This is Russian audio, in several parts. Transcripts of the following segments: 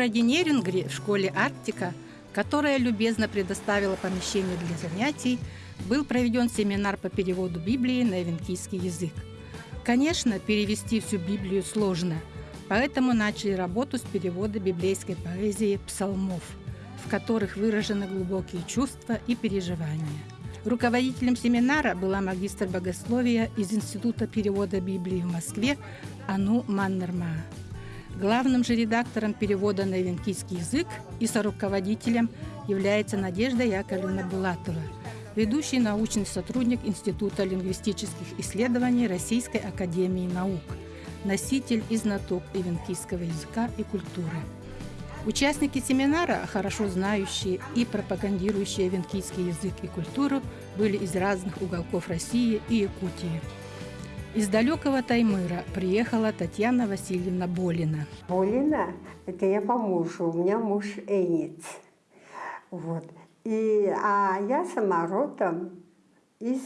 Городе Нерюнгри в школе «Арктика», которая любезно предоставила помещение для занятий, был проведен семинар по переводу Библии на эвенкийский язык. Конечно, перевести всю Библию сложно, поэтому начали работу с перевода библейской поэзии псалмов, в которых выражены глубокие чувства и переживания. Руководителем семинара была магистр богословия из Института перевода Библии в Москве Ану Маннерма. Главным же редактором перевода на венкийский язык и соруководителем является Надежда Яковлевна Булатова, ведущий научный сотрудник Института лингвистических исследований Российской академии наук, носитель и знаток ивенкийского языка и культуры. Участники семинара, хорошо знающие и пропагандирующие венкийский язык и культуру, были из разных уголков России и Якутии. Из далекого Таймыра приехала Татьяна Васильевна Болина. Болина – это я по мужу, у меня муж Энец. Вот. И, а я сама родом из,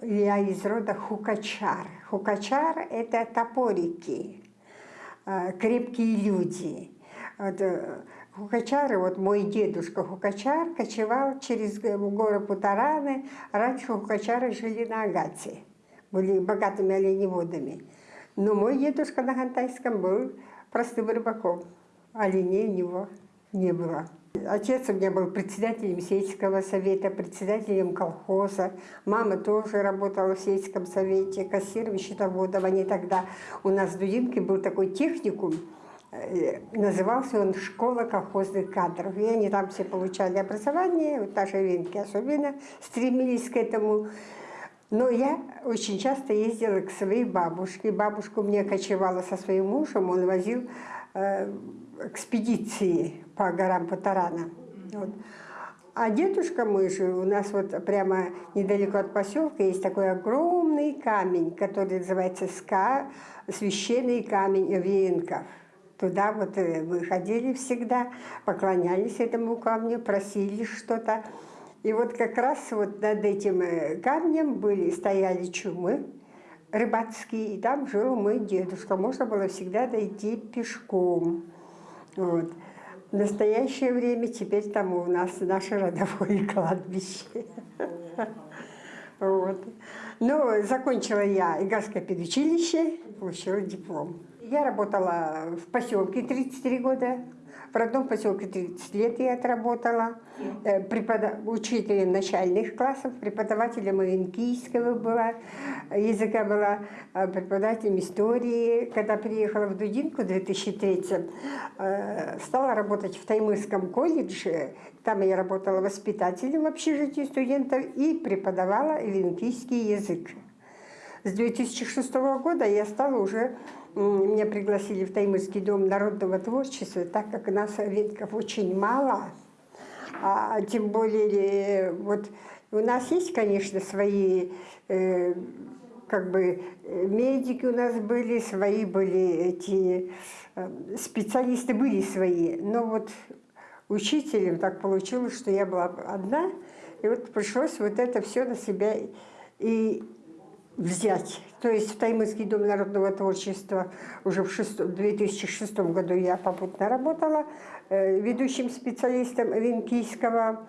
я из рода Хукачар. Хукачар – это топорики, э, крепкие люди. Вот, э, Хукачары, вот мой дедушка Хукачар кочевал через горы Путараны. Раньше Хукачары жили на Агате, были богатыми оленеводами. Но мой дедушка на Хантайском был простым рыбаком. Оленей у него не было. Отец у меня был председателем сельского совета, председателем колхоза. Мама тоже работала в сельском совете, кассиром, счетоводом. Они тогда... У нас в Дудинке был такой техникум, Э, назывался он «Школа колхозных кадров». И они там все получали образование, вот наши венки особенно стремились к этому. Но я очень часто ездила к своей бабушке. Бабушка у меня кочевала со своим мужем, он возил э, экспедиции по горам Патарана. Вот. А дедушка мой же, у нас вот прямо недалеко от поселка есть такой огромный камень, который называется СКА, священный камень Венков. Туда вот э, мы ходили всегда, поклонялись этому камню, просили что-то. И вот как раз вот над этим э, камнем были, стояли чумы рыбацкие, и там жил мой дедушка. Можно было всегда дойти пешком. Вот. В настоящее время теперь там у нас наше родовое кладбище. Вот. Ну, закончила я Игарское педучилище, получила диплом. Я работала в поселке 33 года, в родном поселке 30 лет я отработала. Э, преподав... Учителем начальных классов, преподавателем ивенкийского была, языка была, э, преподавателем истории. Когда приехала в Дудинку в 2003 э, стала работать в Таймырском колледже. Там я работала воспитателем в общежитии студентов и преподавала ивенкийский язык. С 2006 года я стала уже меня пригласили в Таймырский дом народного творчества, так как нас ветков очень мало, а тем более вот у нас есть, конечно, свои э, как бы медики у нас были, свои были эти э, специалисты были свои, но вот учителем так получилось, что я была одна, и вот пришлось вот это все на себя и взять. То есть в Таймырский дом народного творчества уже в 2006 году я попутно работала э, ведущим специалистом венкийского,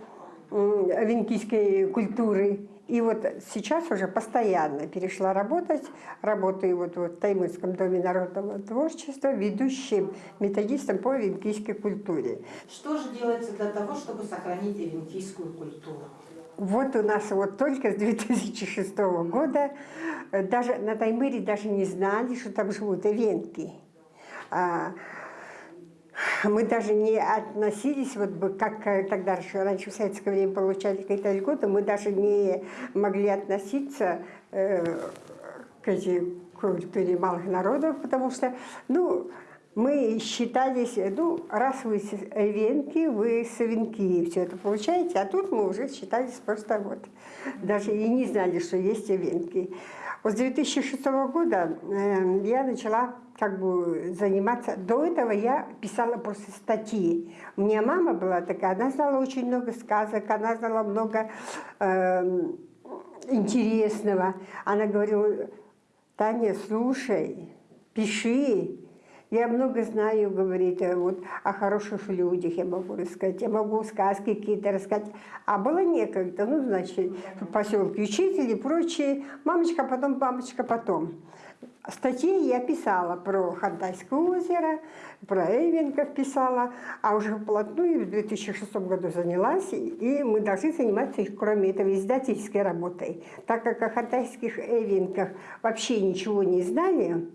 венкийской культуры. И вот сейчас уже постоянно перешла работать, работаю вот в Таймырском доме народного творчества, ведущим методистом по венкийской культуре. Что же делается для того, чтобы сохранить венкийскую культуру? Вот у нас вот только с 2006 года, э, даже на Таймыре даже не знали, что там живут ивенки. А, мы даже не относились, вот как э, тогда раньше в советское время получали какие-то льготы, мы даже не могли относиться э, к этой культуре малых народов, потому что, ну, мы считались, ну, раз вы венки, вы савинки, все это получаете, а тут мы уже считались просто вот, даже и не знали, что есть венки. Вот с 2006 года э, я начала как бы заниматься, до этого я писала просто статьи. У меня мама была такая, она знала очень много сказок, она знала много э, интересного. Она говорила, Таня, слушай, пиши, Я много знаю, говорит, э, вот о хороших людях я могу рассказать, я могу сказки какие-то рассказать. А было некогда, ну, значит, в поселке учители и прочие. Мамочка потом, мамочка потом. Статьи я писала про Хантайское озеро, про Эйвенков писала, а уже вплотную в 2006 году занялась, и мы должны заниматься, кроме этого, издательской работой. Так как о хантайских Эйвенках вообще ничего не знали,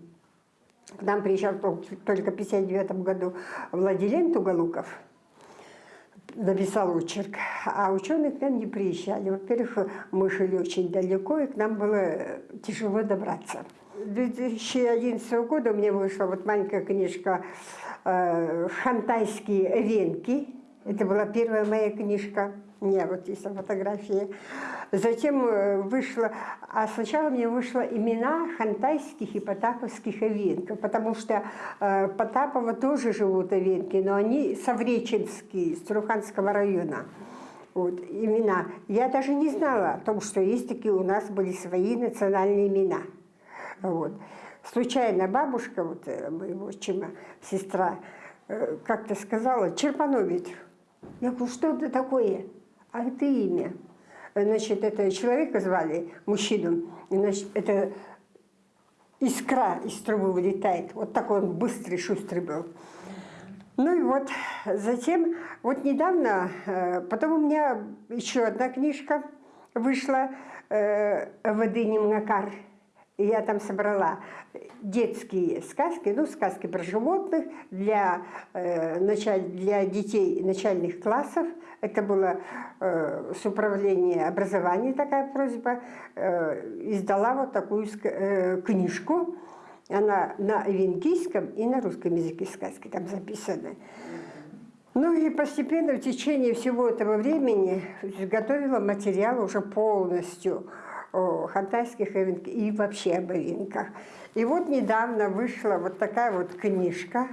к нам приезжал только в 1959 году Владилен Туголуков, написал очерк, а ученые к нам не приезжали. Во-первых, мы жили очень далеко, и к нам было тяжело добраться. 2011 года у меня вышла вот маленькая книжка э, «Хантайские венки». Это была первая моя книжка. Меня вот есть фотографии. Затем э, вышла, а сначала мне вышло имена хантайских и потаповских овенков, потому что э, Потапова тоже живут овенки, но они совреченские, с Труханского района. Вот, имена. Я даже не знала о том, что есть такие у нас были свои национальные имена. Вот. Случайно бабушка вот, э, моего отчима, сестра, э, как-то сказала, Черпанович. Я говорю, что это такое? А это имя. Значит, это человека звали, мужчину, значит, это искра из трубы вылетает. Вот такой он быстрый, шустрый был. Ну и вот, затем, вот недавно, э, потом у меня еще одна книжка вышла, «Воды Макар я там собрала детские сказки, ну, сказки про животных для, э, началь, для детей начальных классов. Это было э, с управления образования такая просьба. Э, издала вот такую э, книжку. Она на венгийском и на русском языке сказки там записаны. Ну и постепенно в течение всего этого времени готовила материал уже полностью хантайских эвенках и вообще об эвенках. И вот недавно вышла вот такая вот книжка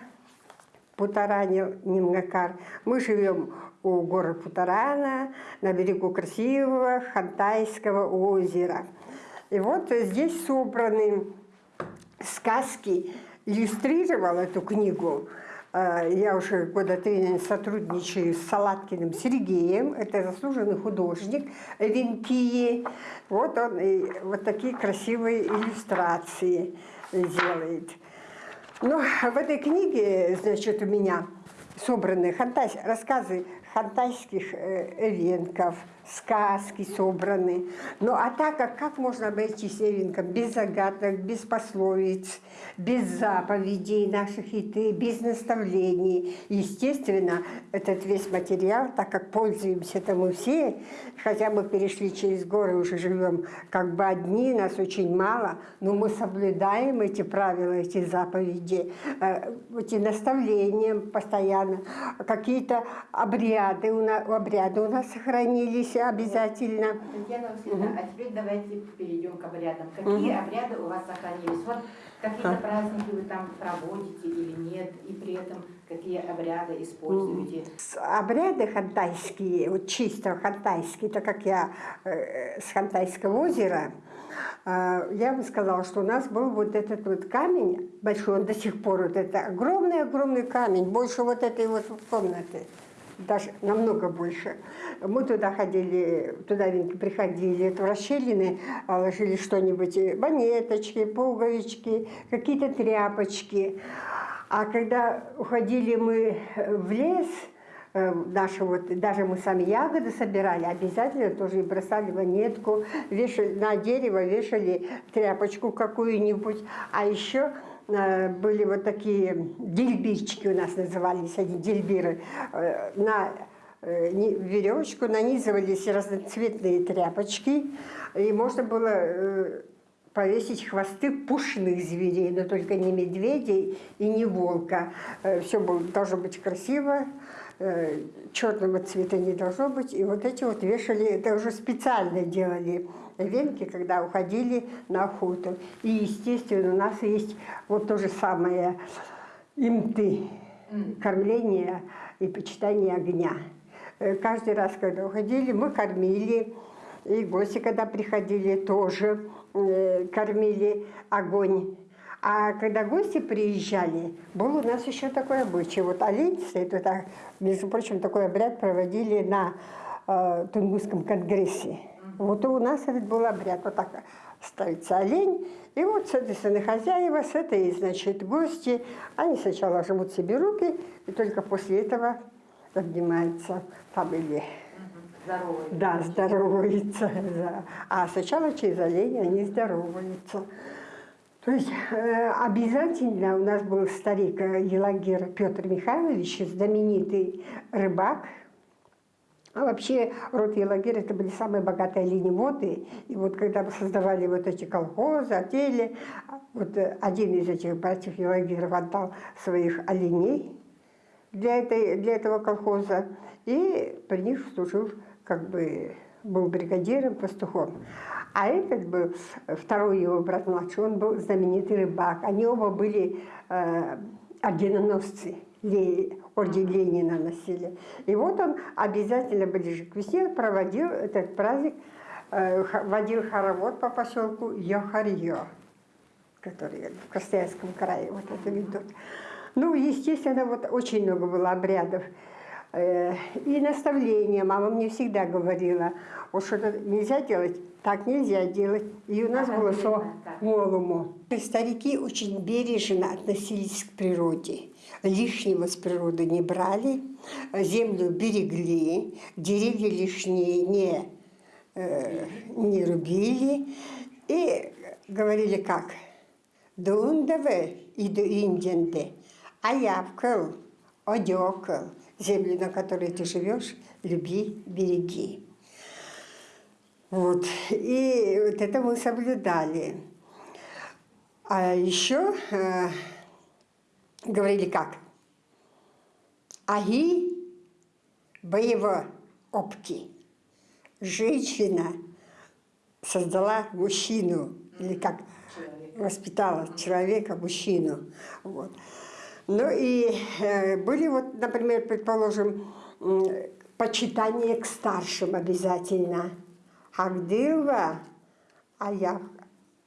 Путарани Нимгакар. Мы живем у горы Путарана, на берегу красивого Хантайского озера. И вот здесь собраны сказки, иллюстрировал эту книгу я уже года три сотрудничаю с Салаткиным Сергеем, это заслуженный художник Венкии. Вот он и вот такие красивые иллюстрации делает. Ну, в этой книге, значит, у меня собраны рассказы хантайских э, эвенков, сказки собраны. Ну а так как, как можно обойтись эвенком без загадок, без пословиц, без заповедей наших хиты, без наставлений. Естественно, этот весь материал, так как пользуемся это мы все, хотя мы перешли через горы, уже живем как бы одни, нас очень мало, но мы соблюдаем эти правила, эти заповеди, э, эти наставления постоянно, какие-то обряды у нас, обряды у нас сохранились обязательно. Татьяна Васильевна, угу. а теперь давайте перейдем к обрядам. Какие угу. обряды у вас сохранились? Вот какие-то праздники вы там проводите или нет, и при этом какие обряды используете? Обряды хантайские, вот чисто хантайские, так как я э, с Хантайского озера, э, я бы сказала, что у нас был вот этот вот камень большой, он до сих пор, вот это огромный-огромный камень, больше вот этой вот комнаты даже намного больше. Мы туда ходили, туда приходили, в расщелины а, ложили что-нибудь, э, монеточки, пуговички, какие-то тряпочки. А когда уходили мы э, в лес, э, наши вот, даже мы сами ягоды собирали, обязательно тоже бросали монетку, вешали на дерево, вешали тряпочку какую-нибудь. А еще были вот такие дельбирчики у нас назывались, они дельбиры, э, на э, веревочку нанизывались разноцветные тряпочки, и можно было повесить хвосты пушных зверей, но только не медведей и не волка. Все должно быть красиво, черного цвета не должно быть. И вот эти вот вешали, это уже специально делали венки, когда уходили на охоту. И, естественно, у нас есть вот то же самое имты, кормление и почитание огня. Э, каждый раз, когда уходили, мы кормили, и гости, когда приходили, тоже э, кормили огонь. А когда гости приезжали, был у нас еще такой обычай. Вот олень стоит, вот так, между прочим, такой обряд проводили на э, Тунгусском конгрессе. Вот и у нас этот был обряд. Вот так ставится олень, и вот, соответственно, хозяева с этой, значит, гости, они сначала жмут себе руки, и только после этого обнимаются там или... Здоровый. Да, здороваются. Да. А сначала через оленя они здороваются. То есть э, обязательно у нас был старик э, Елагер Петр Михайлович, знаменитый рыбак. А вообще род Елагер это были самые богатые оленеводы. И вот когда мы создавали вот эти колхозы, отели, вот э, один из этих братьев Елагеров отдал своих оленей для, этой, для этого колхоза и при них служил как бы был бригадиром, пастухом. А этот был, второй его брат младший, он был знаменитый рыбак. Они оба были э, орденоносцы, орден Ленина носили. И вот он обязательно ближе к весне проводил этот праздник, э, водил хоровод по поселку Йохарье, который в Красноярском крае вот это ведут. Ну, естественно, вот очень много было обрядов. Э, и наставления. Мама мне всегда говорила, вот что-то нельзя делать, так нельзя делать. И у нас Ага, было со так. голому. Старики очень бережно относились к природе. Лишнего с природы не брали, землю берегли, деревья лишние не, э, не рубили. И говорили как? Дундаве и до инденде, а явкал, одекал, землю, на которой ты живешь, люби, береги. Вот. И вот это мы соблюдали. А еще э, говорили как? Аги боево опки. Женщина создала мужчину, или как воспитала человека, мужчину. Вот. Ну и э, были вот, например, предположим, почитание к старшим обязательно. Агдилва, аяв,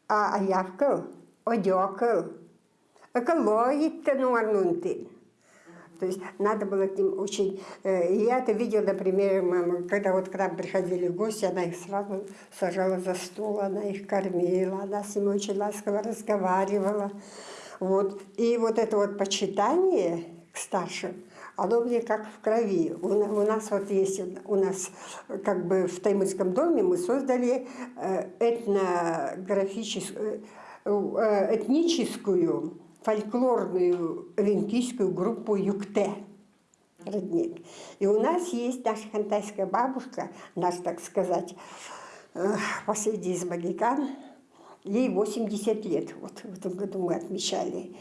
а аявкал, одекал, экологит-то нуарнунтин. То есть надо было к ним очень... э, Я это видела, например, мама, когда вот к нам приходили гости, она их сразу сажала за стол, она их кормила, она с ними очень ласково разговаривала. Вот. И вот это вот почитание к старшим, оно мне как в крови. У, у нас вот есть, у нас как бы в Таймырском доме мы создали э, этнографическую, э, этническую, фольклорную венкийскую группу «Юкте» родник. И у нас есть наша хантайская бабушка, наш, так сказать, э, последний из магикан, ей 80 лет, вот в этом году мы отмечали.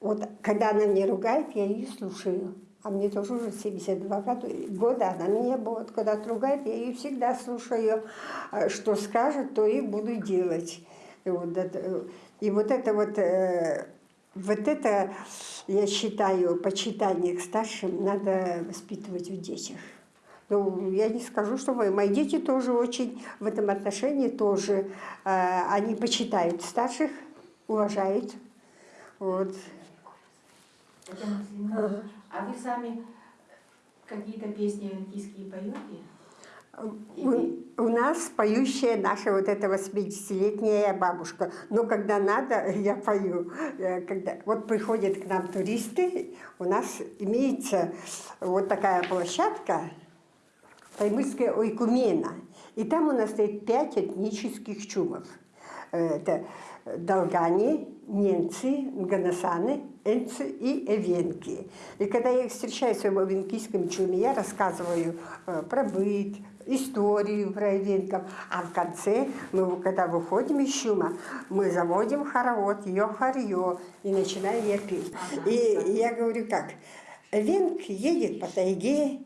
Вот когда она меня ругает, я ее слушаю. А мне тоже уже 72 года, года она меня вот когда ругает, я ее всегда слушаю. А Что скажет, то и буду делать. И вот это, и вот это вот, э, вот это, я считаю, почитание к старшим надо воспитывать в детях. Ну, я не скажу, что мои, мои дети тоже очень в этом отношении тоже, э, они почитают старших, уважают. Вот. А вы сами какие-то песни венкийские поете? У, у нас поющая наша вот эта 80-летняя бабушка. Но когда надо, я пою. Э, Когда, вот приходят к нам туристы, у нас имеется вот такая площадка, Таймырская ойкумена. И там у нас стоит пять этнических чумов. Э, Это долгане, немцы, ганасаны, энцы и эвенки. И когда я их встречаю в своем эвенкийском чуме, я рассказываю э, про быт, историю про эвенков. А в конце, мы, когда выходим из чума, мы заводим хоровод, йо-харьё, и начинаем я петь. И я говорю как, эвенк едет по тайге,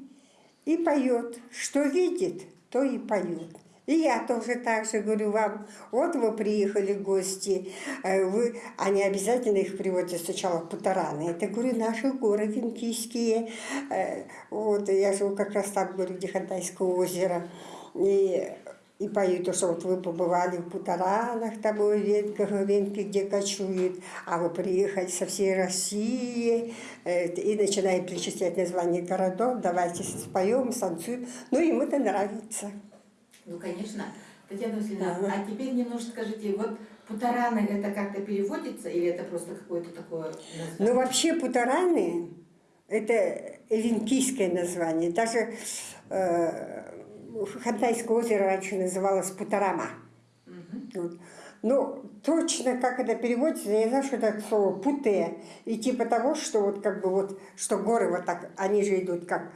и поет. Что видит, то и поет. И я тоже так же говорю вам, вот вы приехали гости, э, вы, они обязательно их приводят сначала в Путараны. Это, говорю, наши горы венкийские. Э, Вот, я живу как раз там, говорю, где Хантайское озеро. И и поют, что вот вы побывали в Путаранах, там у Венках, Венки, где кочуют, а вы приехали со всей России, э, и начинает перечислять названия городов, давайте споем, станцуем. Ну, ему это нравится. Ну, конечно. Татьяна Васильевна, ага. а теперь немножко скажите, вот путараны это как-то переводится или это просто какое-то такое название? Ну, вообще путараны это венкийское название. Даже э, Хантайское озеро раньше называлось Путарама. Угу. Вот. Ну, точно как это переводится, я знаю, что это слово путе. И типа того, что вот как бы вот, что горы вот так, они же идут как,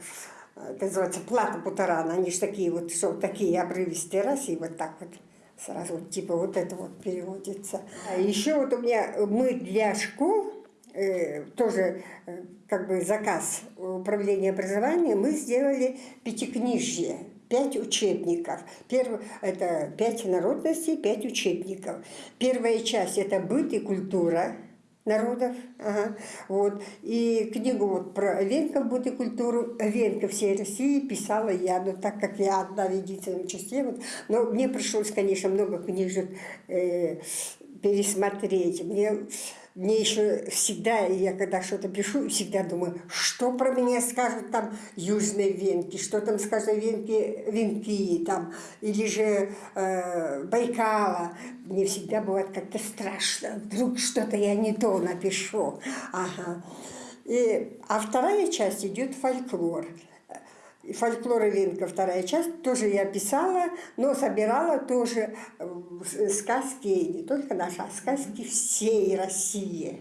это называется плата Путарана, они же такие вот, что такие обрывистые раз, и вот так вот сразу типа вот это вот переводится. А еще вот у меня, мы для школ, э, тоже э, как бы заказ управления образованием, мы сделали пятикнижье пять учебников. Первый, это пять народностей, пять учебников. Первая часть – это быт и культура народов. Ага. Вот. И книгу вот про Венков культуру, Венка всей России писала я, но так как я одна в единственном числе. Вот, но мне пришлось, конечно, много книжек э, пересмотреть. Мне мне еще всегда, я когда что-то пишу, всегда думаю, что про меня скажут там южные венки, что там скажут венки, венки там, или же э, Байкала. Мне всегда бывает как-то страшно, вдруг что-то я не то напишу. Ага. И, а вторая часть идет фольклор фольклор Ленка, вторая часть, тоже я писала, но собирала тоже э, сказки, не только наши, а сказки всей России.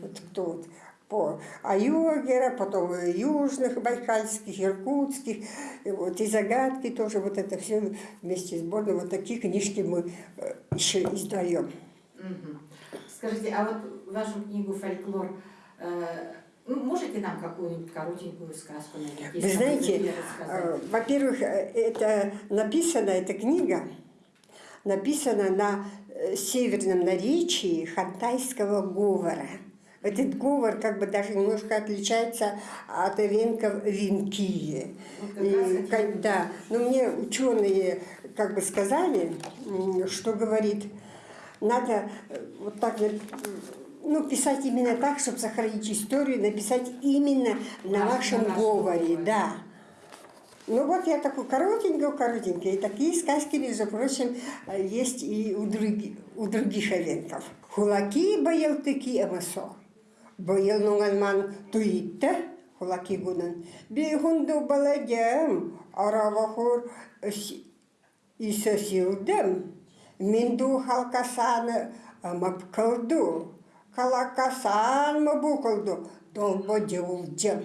Вот кто вот по Аюгера, потом южных байкальских, иркутских, и, вот, и загадки тоже, вот это все вместе с Бордом, вот такие книжки мы э, еще издаем. Скажите, а вот вашу книгу «Фольклор» э, ну, можете нам какую-нибудь коротенькую сказку найти? Вы знаете, э, во-первых, э, это написано, эта книга написана на э, северном наречии хантайского говора. Этот говор как бы даже немножко отличается от венков венкии. Вот да, но мне ученые как бы сказали, что говорит, надо вот так ну, писать именно так, чтобы сохранить историю, написать именно на вашем на говоре, да. Ну вот я такой коротенький, коротенький. И такие сказки, между прочим, есть и у, други, у других овенков. Хулаки боялтыки амасо. Боял нунгальман туитте, хулаки гунан. Бейхунду баладям, аравахур исасилдем. Минду халкасаны калакасан мабукалду долбо дюлджем.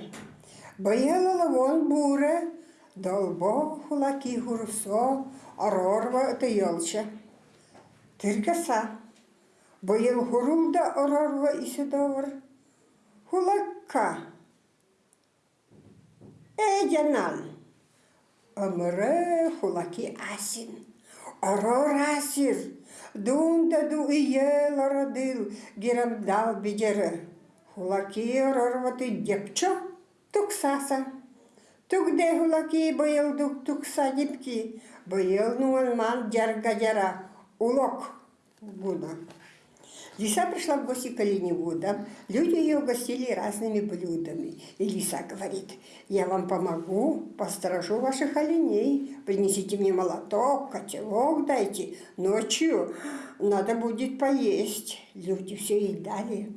Баяла вон буре, долбо хулаки хурсо, арорва тыялча. Тиргаса. Баял хурулда арорва исидовр. Хулакка. Эдянан. Амре хулаки асин. Арор асир. Дунда ду иела родил, гирамдал бидере. Хулаки рорвати дєпчо, туксаса. Тугде хулаки боял дук тукса діпки, боял нуанман дярга дяра, улок гуда. Лиса пришла в гости к оленеводам. Люди ее угостили разными блюдами. И лиса говорит, я вам помогу, посторожу ваших оленей. Принесите мне молоток, котелок дайте. Ночью надо будет поесть. Люди все ей дали.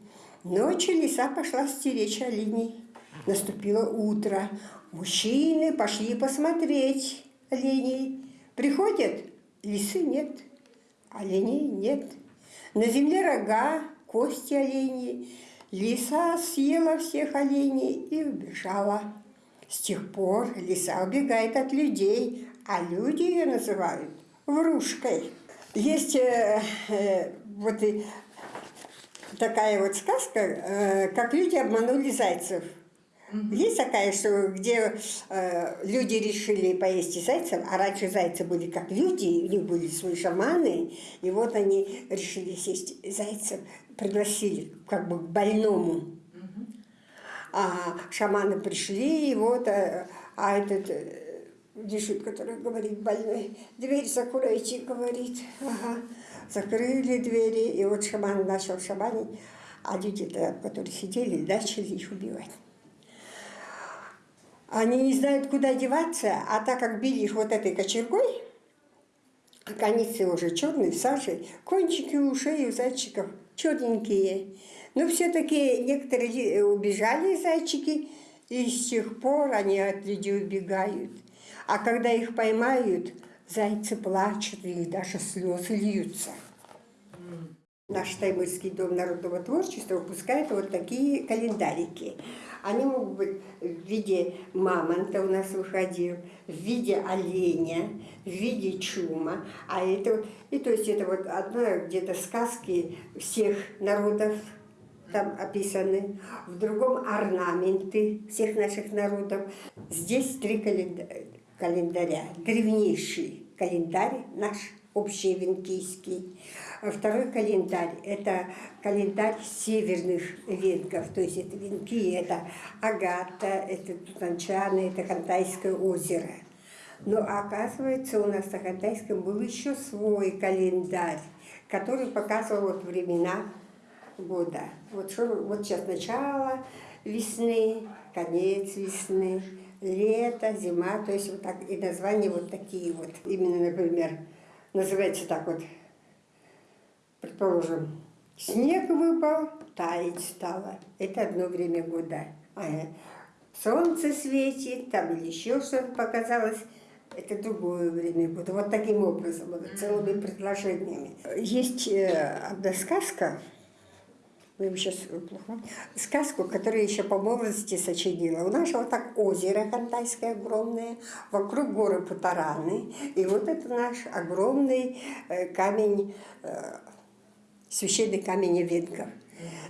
Ночью лиса пошла стеречь оленей. Наступило утро. Мужчины пошли посмотреть оленей. Приходят, лисы нет, оленей нет. На земле рога, кости оленьи. Лиса съела всех оленей и убежала. С тех пор лиса убегает от людей, а люди ее называют врушкой. Есть э, э, вот и такая вот сказка, э, как люди обманули зайцев. Есть такая, что где э, люди решили поесть зайцев, а раньше зайцы были как люди, у них были свои шаманы, и вот они решили съесть зайцев, пригласили как бы к больному. А шаманы пришли, и вот, а, а этот, э, лежит, который говорит больной. Дверь закройте, говорит. Ага. Закрыли двери, и вот шаман начал шаманить, а люди, которые сидели, начали их убивать. Они не знают, куда деваться, а так как били их вот этой кочергой, а концы уже черные, в саже, кончики ушей у зайчиков черненькие. Но все-таки некоторые убежали зайчики, и с тех пор они от людей убегают. А когда их поймают, зайцы плачут, и даже слезы льются. Наш Таймырский дом народного творчества выпускает вот такие календарики. Они могут быть в виде мамонта у нас выходил, в виде оленя, в виде чума. А это, и то есть это вот одна где-то сказки всех народов там описаны, в другом орнаменты всех наших народов. Здесь три календаря. Древнейший календарь наш общевенкийский. Второй календарь – это календарь северных венгов, то есть это венки, это Агата, это Тутанчаны, это Хантайское озеро. Но оказывается, у нас на Хантайском был еще свой календарь, который показывал вот времена года. Вот, что, вот сейчас начало весны, конец весны, лето, зима, то есть вот так, и названия вот такие вот. Именно, например, называется так вот, предположим, снег выпал, таять стало. Это одно время года. А солнце светит, там или еще что-то показалось. Это другое время года. Вот таким образом, вот, целыми предложениями. Есть э, одна сказка, вы сейчас плохо. Сказку, которую еще по молодости сочинила. У нас вот так озеро Хантайское огромное, вокруг горы Путараны. И вот это наш огромный э, камень, э, священный камень венков.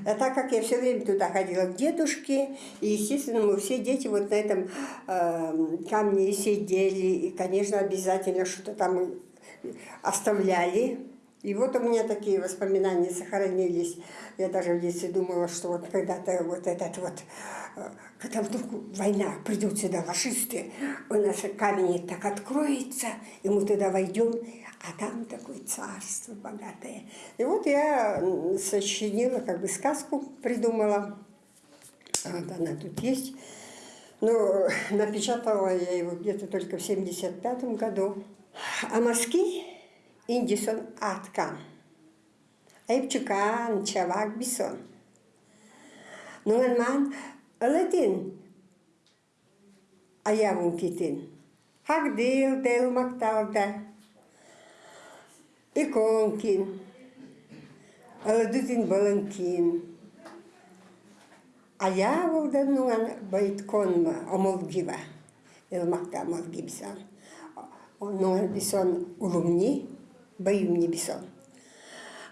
А так как я все время туда ходила к дедушке, и, естественно, мы все дети вот на этом э, камне сидели, и, конечно, обязательно что-то там оставляли. И вот у меня такие воспоминания сохранились. Я даже в детстве думала, что вот когда-то вот этот вот, э, когда вдруг война, придут сюда фашисты, у нас камень так откроется, и мы туда войдем, а там такое царство богатое. И вот я сочинила, как бы сказку придумала. Вот она тут есть. Но напечатала я его где-то только в 75 году. А мазки Ingison atka. Aip chukan chavak bison. No nungan man alatin ayamun kitin. Hak dil del maktalda. Ikonkin. Aladutin balankin. Ayavulda nungan no bait konma omolgiva. Il makta omolgibsan. Nungan bison no ulumni. Баюмни бисон.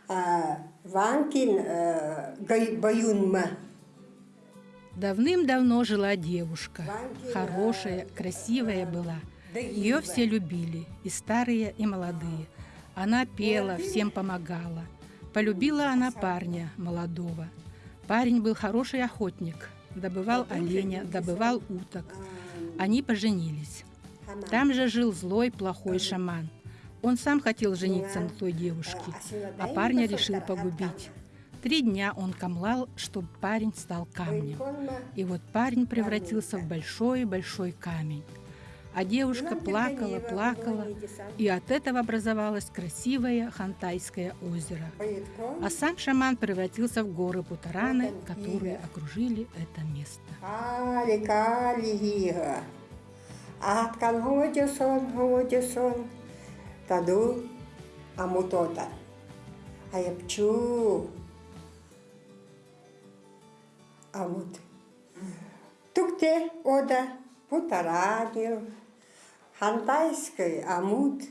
Ванкин э, Баюнма. Давным-давно жила девушка. Хорошая, красивая была. Ее все любили, и старые, и молодые. Она пела, всем помогала. Полюбила она парня молодого. Парень был хороший охотник, добывал оленя, добывал уток. Они поженились. Там же жил злой, плохой шаман – он сам хотел жениться на той девушке, а парня решил погубить. Три дня он камлал, чтобы парень стал камнем. И вот парень превратился в большой-большой камень. А девушка плакала, плакала, и от этого образовалось красивое Хантайское озеро. А сам шаман превратился в горы Путараны, которые окружили это место. Таду амутота. Аяпчу амут. Тукте ода путарадил. Хантайской амут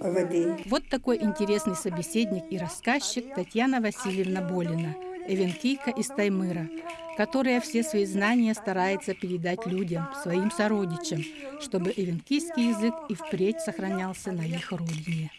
воды. Вот такой интересный собеседник и рассказчик Татьяна Васильевна Болина, эвенкийка из Таймыра, которая все свои знания старается передать людям, своим сородичам, чтобы эвенкийский язык и впредь сохранялся на их родине.